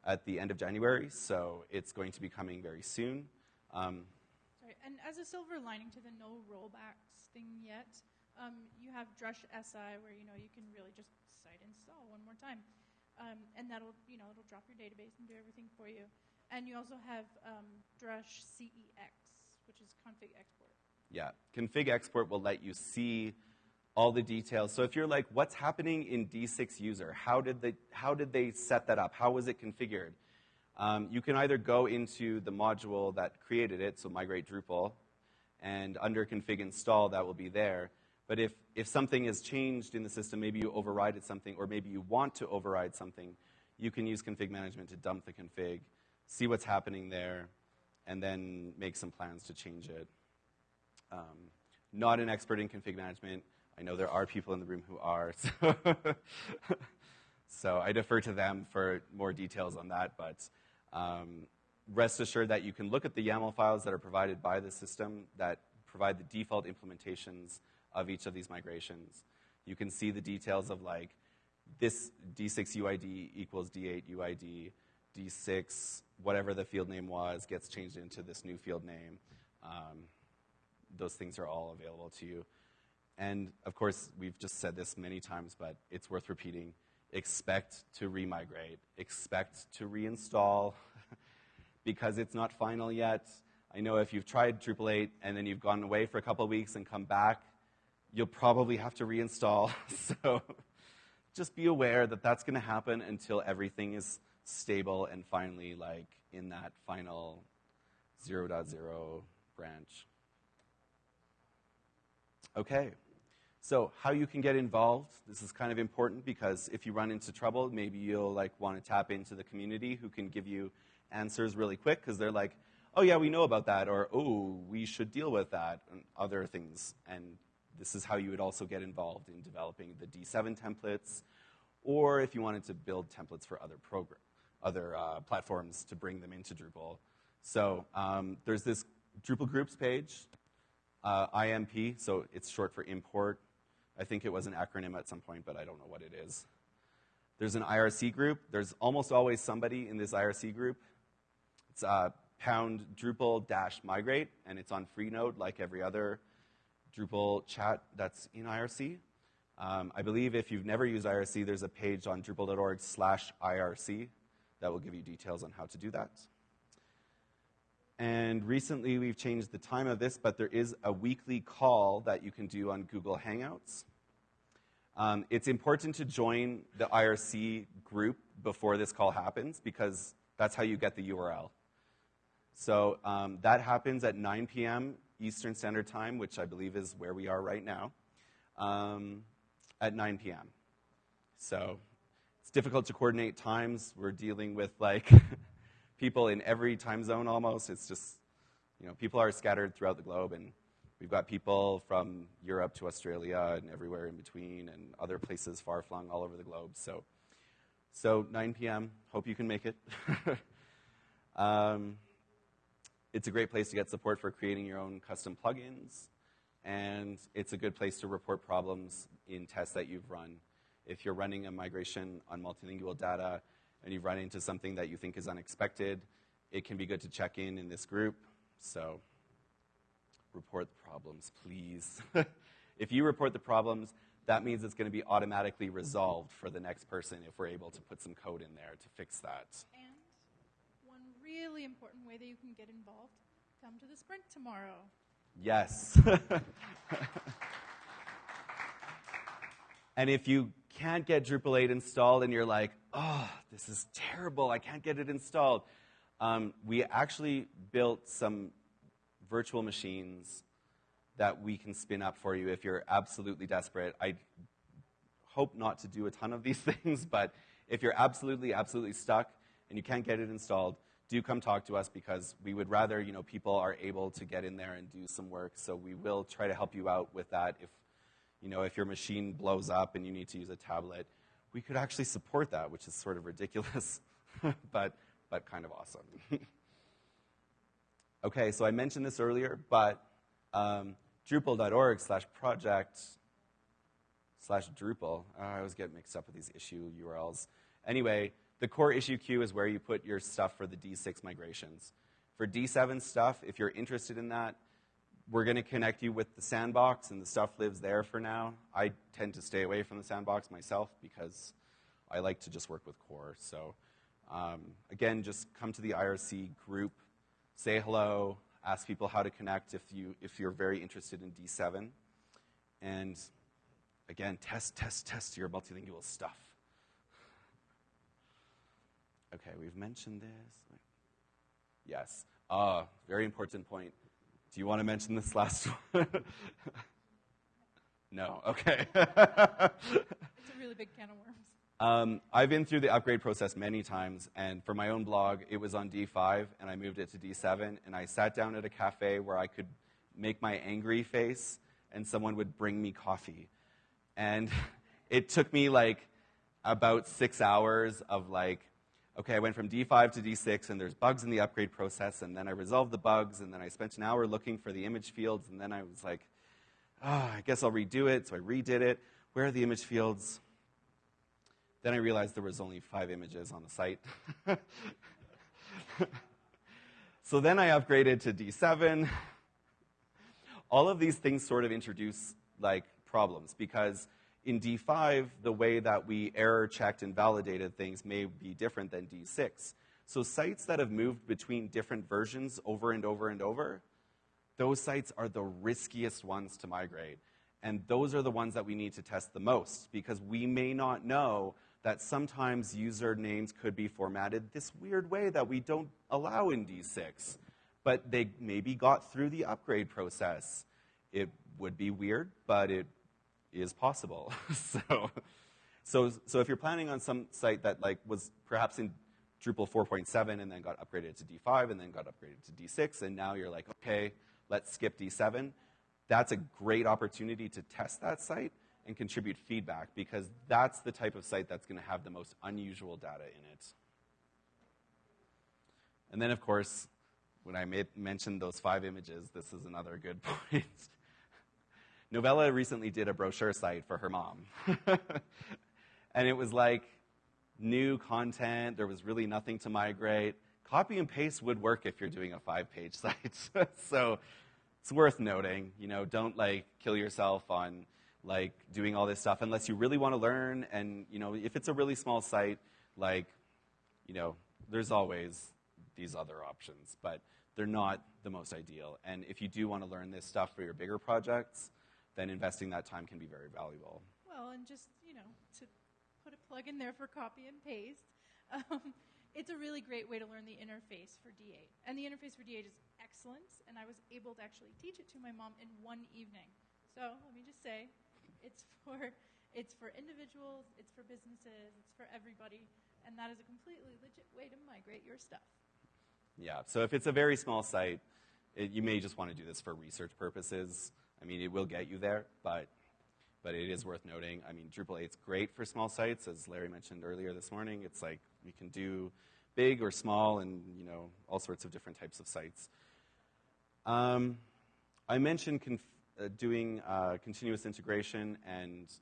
at the end of January, so it's going to be coming very soon. Um, and as a silver lining to the no rollbacks thing yet, um, you have Drush SI where you know you can really just site install one more time, um, and that'll you know it'll drop your database and do everything for you. And you also have um, Drush CEX, which is config export. Yeah, config export will let you see all the details. So if you're like, what's happening in D6 user? How did they, how did they set that up? How was it configured? Um, you can either go into the module that created it, so migrate Drupal, and under config install, that will be there. But if, if something has changed in the system, maybe you overrided something, or maybe you want to override something, you can use config management to dump the config, see what's happening there, and then make some plans to change it. Um, not an expert in config management. I know there are people in the room who are, [laughs] so, so I defer to them for more details on that. But um, rest assured that you can look at the YAML files that are provided by the system that provide the default implementations of each of these migrations. You can see the details of like this D6 UID equals D8 UID, D6, whatever the field name was, gets changed into this new field name. Um, those things are all available to you. And of course, we've just said this many times, but it's worth repeating. Expect to remigrate, expect to reinstall [laughs] because it's not final yet. I know if you've tried Drupal 8 and then you've gone away for a couple weeks and come back, you'll probably have to reinstall. [laughs] so just be aware that that's going to happen until everything is stable and finally like in that final 0.0 branch. Okay. So, how you can get involved? This is kind of important because if you run into trouble, maybe you'll like want to tap into the community who can give you answers really quick because they're like, "Oh yeah, we know about that," or "Oh, we should deal with that," and other things. And this is how you would also get involved in developing the D7 templates, or if you wanted to build templates for other program, other uh, platforms to bring them into Drupal. So um, there's this Drupal groups page, uh, IMP, so it's short for import I think it was an acronym at some point, but I don't know what it is. There's an IRC group. There's almost always somebody in this IRC group. It's uh, pound Drupal dash migrate, and it's on Freenode like every other Drupal chat that's in IRC. Um, I believe if you've never used IRC, there's a page on drupal.org slash IRC that will give you details on how to do that. And recently we've changed the time of this, but there is a weekly call that you can do on Google Hangouts. Um, it's important to join the IRC group before this call happens because that's how you get the URL. So um, that happens at 9 p.m. Eastern Standard Time, which I believe is where we are right now, um, at 9 p.m. So it's difficult to coordinate times. We're dealing with like [laughs] people in every time zone almost. It's just, you know, people are scattered throughout the globe, and we've got people from Europe to Australia and everywhere in between, and other places far flung all over the globe. So, so 9 p.m. Hope you can make it. [laughs] um, it's a great place to get support for creating your own custom plugins, and it's a good place to report problems in tests that you've run. If you're running a migration on multilingual data, and you run into something that you think is unexpected, it can be good to check in in this group. So, report the problems, please. [laughs] if you report the problems, that means it's going to be automatically resolved for the next person if we're able to put some code in there to fix that. And one really important way that you can get involved come to the sprint tomorrow. Yes. [laughs] And if you can't get Drupal 8 installed and you're like, oh, this is terrible, I can't get it installed, um, we actually built some virtual machines that we can spin up for you if you're absolutely desperate. I hope not to do a ton of these [laughs] things, but if you're absolutely, absolutely stuck and you can't get it installed, do come talk to us because we would rather, you know, people are able to get in there and do some work. So we will try to help you out with that if you know, if your machine blows up and you need to use a tablet, we could actually support that, which is sort of ridiculous, [laughs] but, but kind of awesome. [laughs] okay, so I mentioned this earlier, but um, Drupal.org slash project slash Drupal. Oh, I always get mixed up with these issue URLs. Anyway, the core issue queue is where you put your stuff for the D6 migrations. For D7 stuff, if you're interested in that, we're going to connect you with the sandbox, and the stuff lives there for now. I tend to stay away from the sandbox myself because I like to just work with core. So, um, again, just come to the IRC group, say hello, ask people how to connect if, you, if you're very interested in D7. And again, test, test, test your multilingual stuff. Okay, we've mentioned this. Yes. Uh, very important point. Do you want to mention this last one? [laughs] no. Okay. [laughs] it's a really big can of worms. Um, I've been through the upgrade process many times, and for my own blog, it was on D5, and I moved it to D7, and I sat down at a cafe where I could make my angry face, and someone would bring me coffee. And [laughs] it took me like about six hours of like okay, I went from D5 to D6, and there's bugs in the upgrade process, and then I resolved the bugs, and then I spent an hour looking for the image fields, and then I was like, oh, I guess I'll redo it. So I redid it. Where are the image fields? Then I realized there was only five images on the site. [laughs] so then I upgraded to D7. All of these things sort of introduce like problems because in D5, the way that we error checked and validated things may be different than D6. So sites that have moved between different versions over and over and over, those sites are the riskiest ones to migrate. And those are the ones that we need to test the most because we may not know that sometimes usernames could be formatted this weird way that we don't allow in D6. But they maybe got through the upgrade process. It would be weird, but it is possible. [laughs] so, so, so if you're planning on some site that like was perhaps in Drupal 4.7 and then got upgraded to D5 and then got upgraded to D6, and now you're like, okay, let's skip D7, that's a great opportunity to test that site and contribute feedback because that's the type of site that's going to have the most unusual data in it. And then, of course, when I made, mentioned those five images, this is another good [laughs] point. Novella recently did a brochure site for her mom. [laughs] and it was like new content, there was really nothing to migrate. Copy and paste would work if you're doing a five page [laughs] site. so it's worth noting, you know, don't like kill yourself on like doing all this stuff unless you really want to learn. And, you know, if it's a really small site, like, you know, there's always these other options, but they're not the most ideal. And if you do want to learn this stuff for your bigger projects, then investing that time can be very valuable. Well, and just, you know, to put a plug in there for copy and paste, um, it's a really great way to learn the interface for D8. And the interface for D8 is excellent, and I was able to actually teach it to my mom in one evening. So let me just say, it's for, it's for individuals, it's for businesses, it's for everybody, and that is a completely legit way to migrate your stuff. Yeah, so if it's a very small site, it, you may just want to do this for research purposes. I mean, it will get you there, but, but it is worth noting. I mean, Drupal 8 is great for small sites, as Larry mentioned earlier this morning. It's like we can do big or small and, you know, all sorts of different types of sites. Um, I mentioned uh, doing uh, continuous integration, and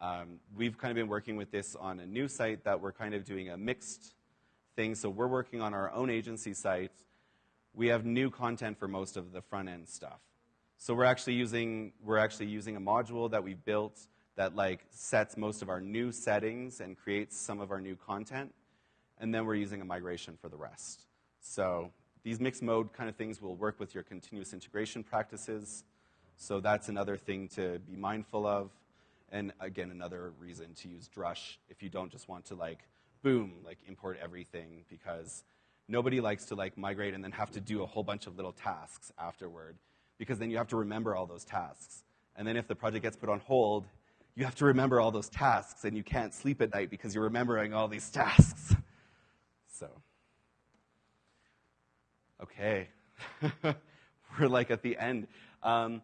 um, we've kind of been working with this on a new site that we're kind of doing a mixed thing. So we're working on our own agency site. We have new content for most of the front end stuff. So we're actually using we're actually using a module that we built that like sets most of our new settings and creates some of our new content, and then we're using a migration for the rest. So these mixed mode kind of things will work with your continuous integration practices. So that's another thing to be mindful of. And again, another reason to use Drush if you don't just want to like, boom, like import everything because nobody likes to like migrate and then have to do a whole bunch of little tasks afterward because then you have to remember all those tasks. And then if the project gets put on hold, you have to remember all those tasks and you can't sleep at night because you're remembering all these [laughs] tasks. So, okay. [laughs] We're like at the end. Um,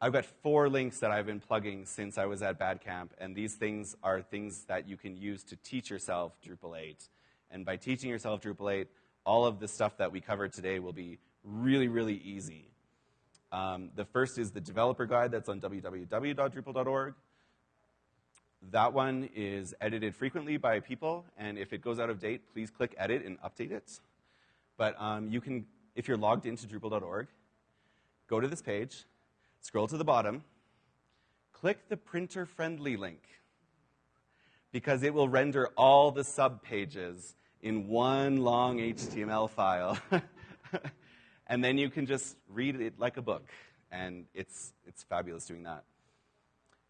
I've got four links that I've been plugging since I was at BADCamp, and these things are things that you can use to teach yourself Drupal 8. And by teaching yourself Drupal 8, all of the stuff that we covered today will be really, really easy. Um, the first is the developer guide that's on www.drupal.org. That one is edited frequently by people, and if it goes out of date, please click edit and update it. But um, you can, if you're logged into Drupal.org, go to this page, scroll to the bottom, click the printer friendly link because it will render all the sub pages in one long HTML file. [laughs] and then you can just read it like a book, and it's, it's fabulous doing that.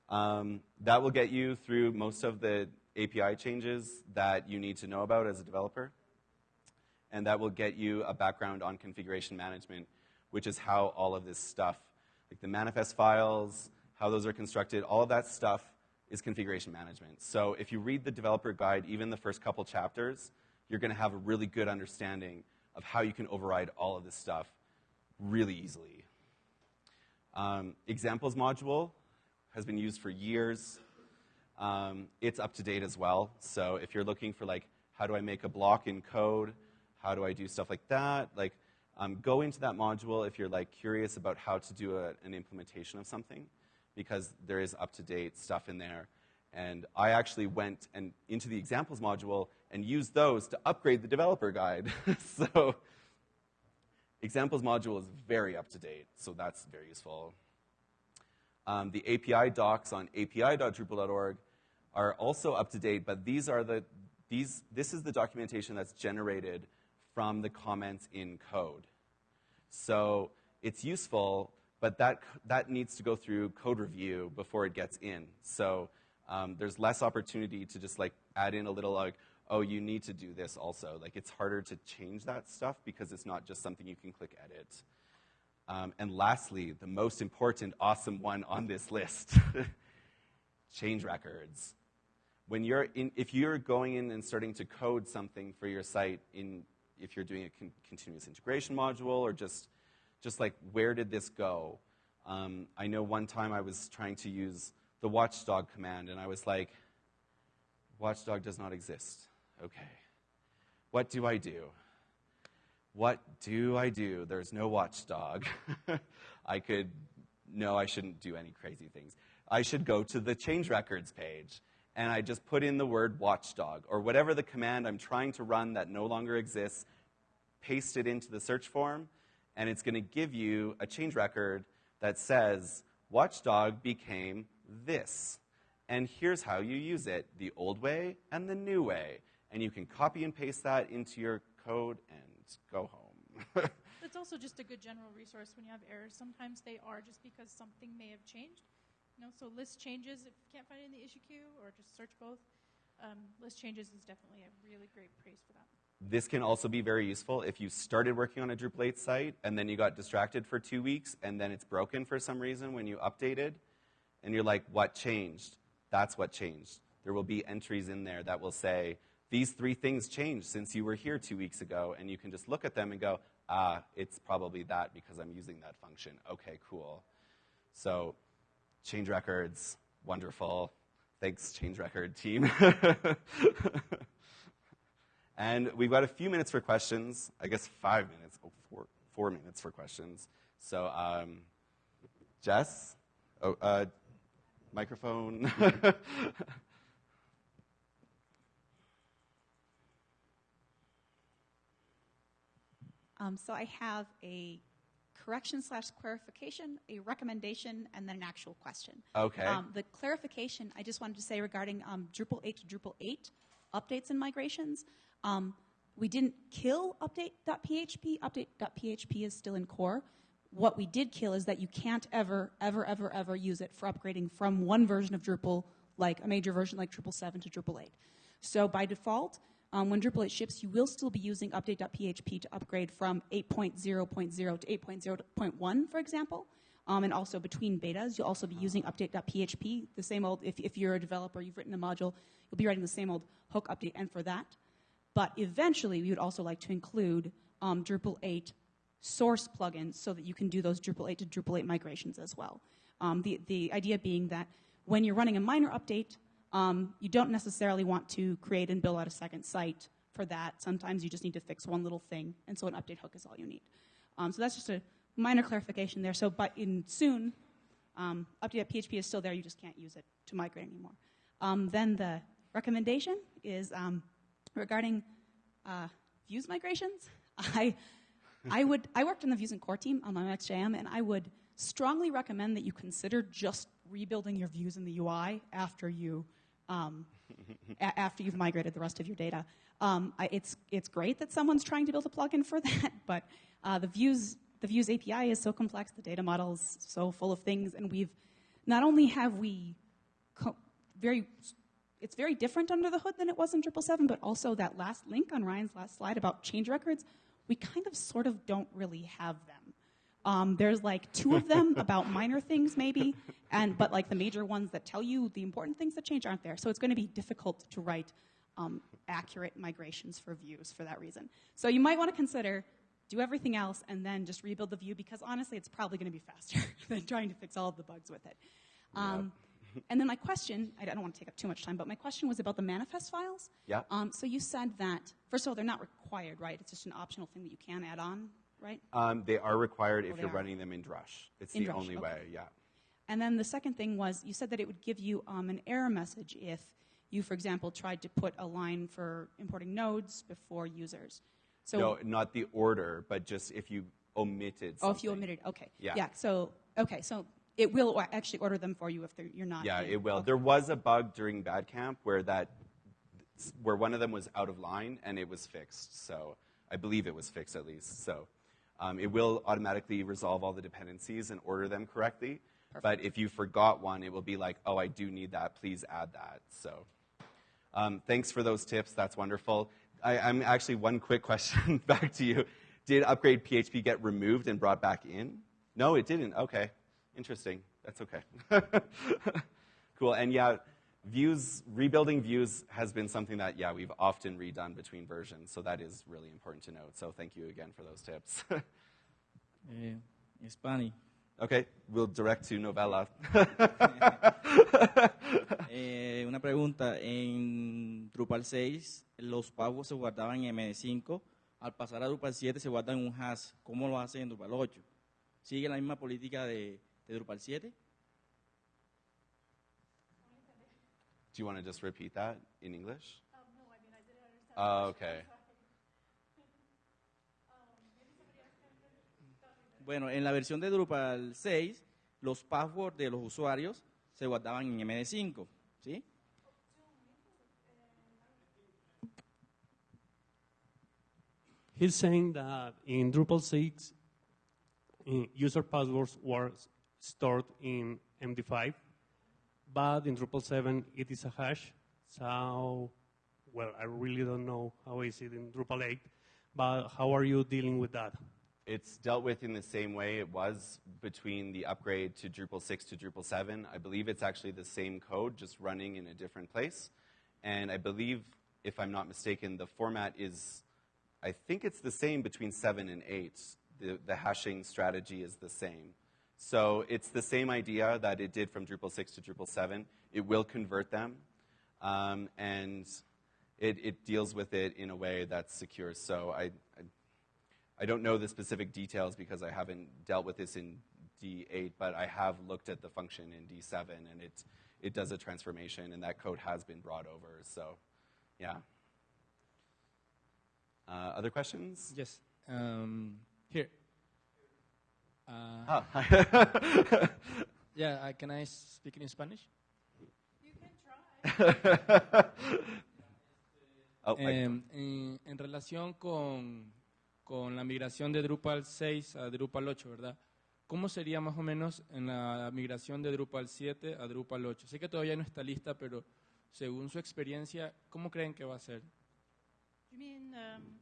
Um, that will get you through most of the API changes that you need to know about as a developer. And that will get you a background on configuration management, which is how all of this stuff, like the manifest files, how those are constructed, all of that stuff is configuration management. So if you read the developer guide, even the first couple chapters, you're going to have a really good understanding of how you can override all of this stuff really easily. Um, examples module has been used for years. Um, it's up to date as well. So if you're looking for like, how do I make a block in code? How do I do stuff like that? Like, um, go into that module if you're like curious about how to do a, an implementation of something, because there is up to date stuff in there. And I actually went and into the examples module and use those to upgrade the developer guide. [laughs] so examples module is very up to date, so that's very useful. Um, the API docs on api.drupal.org are also up to date, but these are the these this is the documentation that's generated from the comments in code. So it's useful, but that that needs to go through code review before it gets in. So um, there's less opportunity to just like add in a little like, oh, you need to do this also. Like it's harder to change that stuff because it's not just something you can click edit. Um, and lastly, the most important, awesome one on this list [laughs] change records. When you're in, if you're going in and starting to code something for your site, in, if you're doing a con- continuous integration module or just, just like, where did this go? Um, I know one time I was trying to use the watchdog command, and I was like, watchdog does not exist. Okay. What do I do? What do I do? There's no watchdog. [laughs] I could, no, I shouldn't do any crazy things. I should go to the change records page and I just put in the word watchdog or whatever the command I'm trying to run that no longer exists, paste it into the search form, and it's going to give you a change record that says watchdog became this. And here's how you use it the old way and the new way. And you can copy and paste that into your code and go home. [laughs] it's also just a good general resource when you have errors. Sometimes they are just because something may have changed. You know, so list changes if you can't find it in the issue queue, or just search both. Um, list changes is definitely a really great praise for that. This can also be very useful if you started working on a Drupal 8 site and then you got distracted for two weeks and then it's broken for some reason when you updated, and you're like, what changed? That's what changed. There will be entries in there that will say, these three things changed since you were here two weeks ago, and you can just look at them and go, ah, it's probably that because I'm using that function. Okay, cool. So, change records, wonderful. Thanks, change record team. [laughs] and we've got a few minutes for questions. I guess five minutes, oh, four, four minutes for questions. So, um, Jess, oh, uh, microphone. [laughs] Um, so I have a correction slash clarification, a recommendation, and then an actual question. Okay. Um, the clarification, I just wanted to say regarding um, Drupal 8 to Drupal 8 updates and migrations. Um, we didn't kill update.php. Update.php is still in core. What we did kill is that you can't ever, ever, ever, ever use it for upgrading from one version of Drupal, like a major version like Drupal 7 to Drupal 8. So by default, um, when Drupal 8 ships, you will still be using update.php to upgrade from 8.0.0 to 8.0.1, for example. Um, and also between betas, you'll also be using update.php, the same old, if, if you're a developer, you've written a module, you'll be writing the same old hook update and for that. But eventually, we would also like to include um, Drupal 8 source plugins so that you can do those Drupal 8 to Drupal 8 migrations as well. Um, the, the idea being that when you're running a minor update, um, you don't necessarily want to create and build out a second site for that. Sometimes you just need to fix one little thing, and so an update hook is all you need. Um, so that's just a minor clarification there. So, but in soon, um, update.php is still there. You just can't use it to migrate anymore. Um, then the recommendation is um, regarding uh, views migrations. [laughs] I, I would I worked in the views and core team on my XJM, and I would strongly recommend that you consider just rebuilding your views in the UI after you um, after you've migrated the rest of your data. Um, it's it's great that someone's trying to build a plugin for [laughs] that, but uh, the views the views API is so complex, the data model is so full of things, and we've not only have we very it's very different under the hood than it was in Drupal 7, but also that last link on Ryan's last slide about change records, we kind of sort of don't really have them. Um, there's like two of them [laughs] about minor things maybe, and but like the major ones that tell you the important things that change aren't there. So it's going to be difficult to write um, accurate migrations for views for that reason. So you might want to consider do everything else and then just rebuild the view because honestly, it's probably going to be faster [laughs] than trying to fix all of the bugs with it. Um, and then my question, I don't want to take up too much time, but my question was about the manifest files. Yeah. Um, so you said that, first of all, they're not required, right? It's just an optional thing that you can add on, right? Um, they are required if Oh, you're are. running them in Drush. It's In the Drush, only okay. way, yeah. And then the second thing was you said that it would give you um, an error message if you, for example, tried to put a line for importing nodes before users. So, no, not the order, but just if you omitted oh, if you omitted, okay. Yeah. Yeah. So, okay. So it will actually order them for you if you're not. Yeah, in. it will. Okay. There was a bug during Bad Camp where that, where one of them was out of line and it was fixed. So I believe it was fixed at least. So um, it will automatically resolve all the dependencies and order them correctly. But if you forgot one, it will be like, oh, I do need that. Please add that. So um, thanks for those tips. That's wonderful. I, I'm actually one quick question [laughs] back to you. Did upgrade PHP get removed and brought back in? No, it didn't. Okay, interesting. That's okay. [laughs] cool. And yeah, views rebuilding views has been something that yeah we've often redone between versions. So that is really important to note. So thank you again for those tips. [laughs] Eh, Spani. okay, we'll direct to Novella. [laughs] Eh, una pregunta. En Drupal 6, los pagos se guardaban en MD5. Al pasar a Drupal 7 se guardan en un hash. ¿Cómo lo hacen en Drupal 8? ¿Sigue la misma política de, de Drupal 7? Do you want to just repeat that in English? Um, no, I mean, I didn't understand. Oh, okay. [laughs] Bueno, en la versión de Drupal 6, los passwords de los usuarios se guardaban en MD5. ¿Sí? He's saying that in Drupal 6, uh, user passwords were stored in MD5, but in Drupal 7, it is a hash. So, well, I really don't know how is it in Drupal 8, but how are you dealing with that? It's dealt with in the same way it was between the upgrade to Drupal 6 to Drupal 7. I believe it's actually the same code, just running in a different place. And I believe, if I'm not mistaken, the format is, I think it's the same between 7 and 8. The, the hashing strategy is the same. So it's the same idea that it did from Drupal 6 to Drupal 7. It will convert them, um, and it, it deals with it in a way that's secure. So I, I I don't know the specific details because I haven't dealt with this in D8, but I have looked at the function in D7, and it, it does a transformation, and that code has been brought over. So, yeah. Uh, other questions? Yes. Um, here. Uh, Ah, [laughs] Yeah, uh, can I speak in Spanish? You can try. [laughs] oh, I- Em, en, en relación con, con la migración de Drupal 6 a Drupal 8, ¿verdad? ¿cómo sería más o menos en la migración de Drupal 7 a Drupal 8? Sé que todavía no está lista, pero según su experiencia, ¿cómo creen que va a ser? You mean um,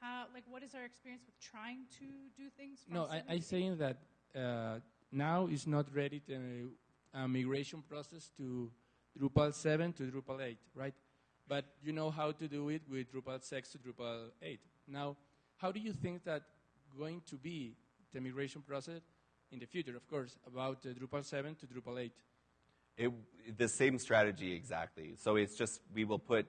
how? Like, what is our experience with trying to do things? From No, I, 7 I'm saying that uh, now is not ready to a migration process to Drupal 7 to Drupal 8, right? But you know how to do it with Drupal 6 to Drupal 8. Now, how do you think that going to be the migration process in the future, of course, about uh, Drupal 7 to Drupal 8? It, the same strategy exactly. So it's just we will put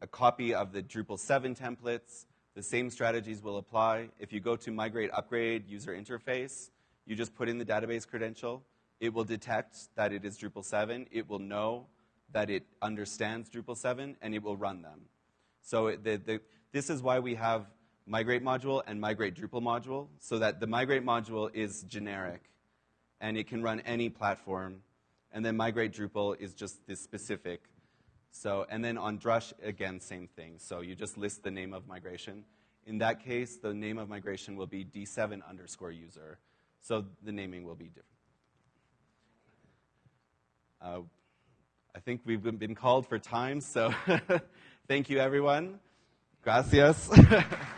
a copy of the Drupal 7 templates. The same strategies will apply. If you go to migrate upgrade user interface, you just put in the database credential. It will detect that it is Drupal 7. It will know that it understands Drupal 7, and it will run them. So the, the, this is why we have migrate module and migrate Drupal module, so that the migrate module is generic and it can run any platform. And then migrate Drupal is just this specific. So, and then on Drush, again, same thing. So you just list the name of migration. In that case, the name of migration will be D7 underscore user. So the naming will be different. Uh, I think we've been- been called for time, so [laughs] thank you, everyone. Gracias. [laughs]